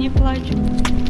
не плачу.